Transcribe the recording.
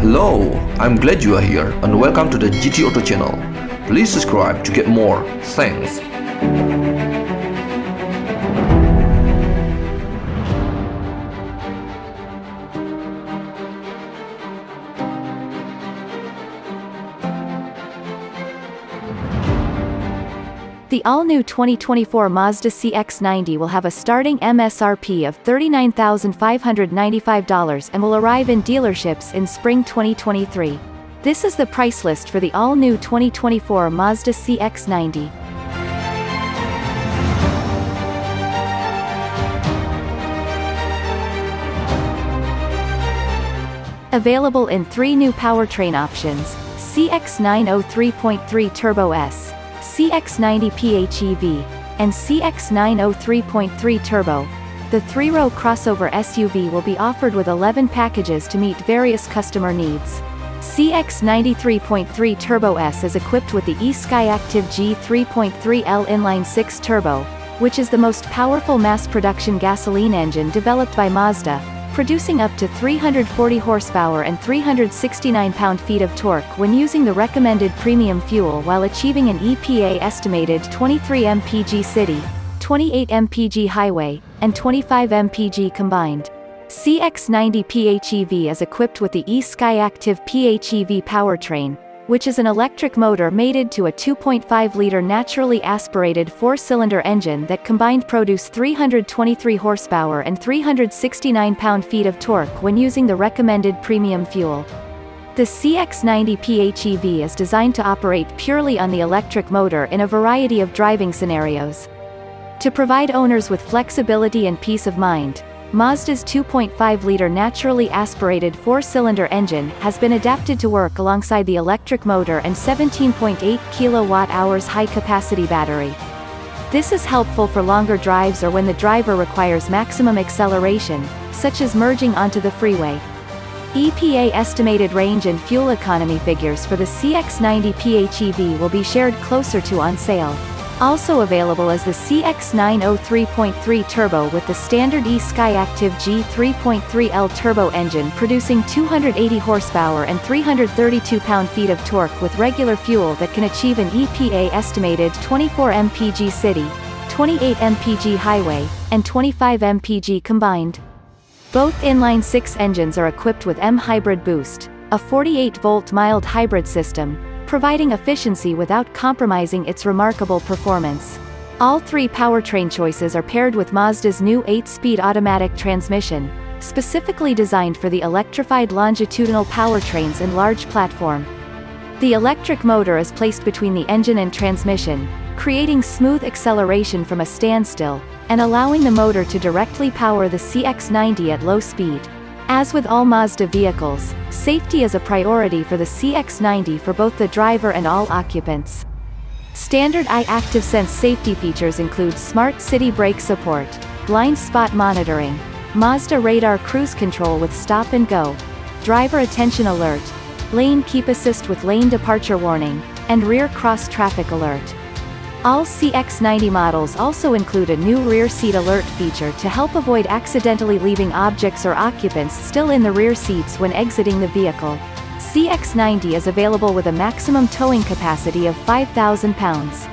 Hello, I'm glad you are here and welcome to the GT Auto channel. Please subscribe to get more. Thanks. The all-new 2024 Mazda CX-90 will have a starting MSRP of $39,595 and will arrive in dealerships in spring 2023. This is the price list for the all-new 2024 Mazda CX-90. Available in three new powertrain options, CX-90 3.3 Turbo S, CX-90 PHEV, and CX-90 3.3 Turbo. The three-row crossover SUV will be offered with 11 packages to meet various customer needs. CX-90 3.3 Turbo S is equipped with the eSkyActiv G3.3L inline-six turbo, which is the most powerful mass-production gasoline engine developed by Mazda, producing up to 340 horsepower and 369 pound-feet of torque when using the recommended premium fuel while achieving an EPA estimated 23 mpg city, 28 mpg highway, and 25 mpg combined. CX-90 PHEV is equipped with the eSkyActiv PHEV powertrain, which is an electric motor mated to a 2.5-liter naturally aspirated four-cylinder engine that combined produce 323 horsepower and 369 pound-feet of torque when using the recommended premium fuel. The CX-90 PHEV is designed to operate purely on the electric motor in a variety of driving scenarios. To provide owners with flexibility and peace of mind, Mazda's 2.5-liter naturally aspirated four-cylinder engine has been adapted to work alongside the electric motor and 17.8 kWh high-capacity battery. This is helpful for longer drives or when the driver requires maximum acceleration, such as merging onto the freeway. EPA estimated range and fuel economy figures for the CX-90 PHEV will be shared closer to on sale. Also available is the CX-90 3.3 Turbo with the standard eSkyActiv G3.3L turbo engine producing 280 horsepower and 332 pound-feet of torque with regular fuel that can achieve an EPA estimated 24 mpg city, 28 mpg highway, and 25 mpg combined. Both inline-six engines are equipped with M-Hybrid Boost, a 48-volt mild hybrid system, providing efficiency without compromising its remarkable performance. All three powertrain choices are paired with Mazda's new 8-speed automatic transmission, specifically designed for the electrified longitudinal powertrains and large platform. The electric motor is placed between the engine and transmission, creating smooth acceleration from a standstill, and allowing the motor to directly power the CX-90 at low speed. As with all Mazda vehicles, safety is a priority for the CX-90 for both the driver and all occupants. Standard i-ActivSense safety features include smart city brake support, blind spot monitoring, Mazda radar cruise control with stop and go, driver attention alert, lane keep assist with lane departure warning, and rear cross traffic alert. All CX-90 models also include a new rear seat alert feature to help avoid accidentally leaving objects or occupants still in the rear seats when exiting the vehicle. CX-90 is available with a maximum towing capacity of 5,000 pounds.